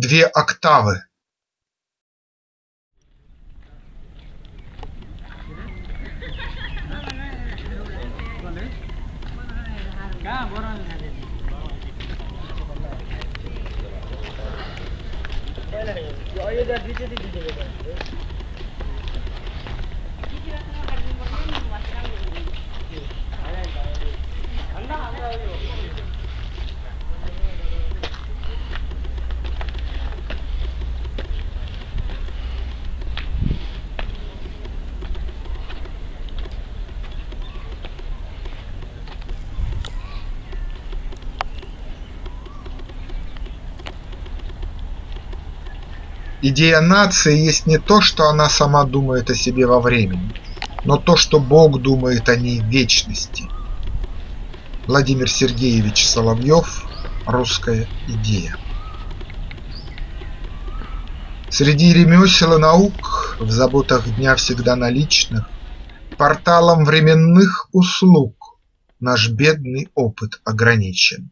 две октавы. Идея нации есть не то, что она сама думает о себе во времени, но то, что Бог думает о ней в вечности. Владимир Сергеевич Соловьев «Русская идея» Среди ремесел и наук, в заботах дня всегда наличных, Порталом временных услуг наш бедный опыт ограничен.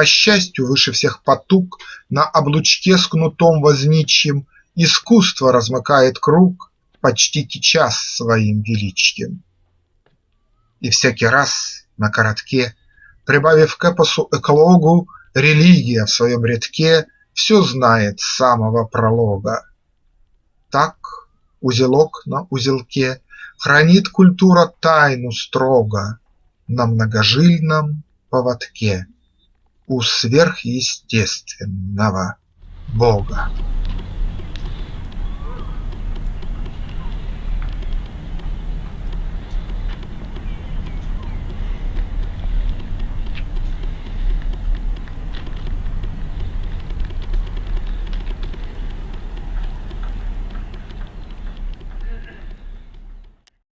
По счастью, выше всех потуг, на облучке с кнутом возничьим Искусство размыкает круг, почтите час своим величием. И всякий раз на коротке, прибавив к эпосу эклогу, Религия в своем рядке все знает с самого пролога. Так узелок на узелке Хранит культура тайну строго На многожильном поводке у сверхъестественного Бога.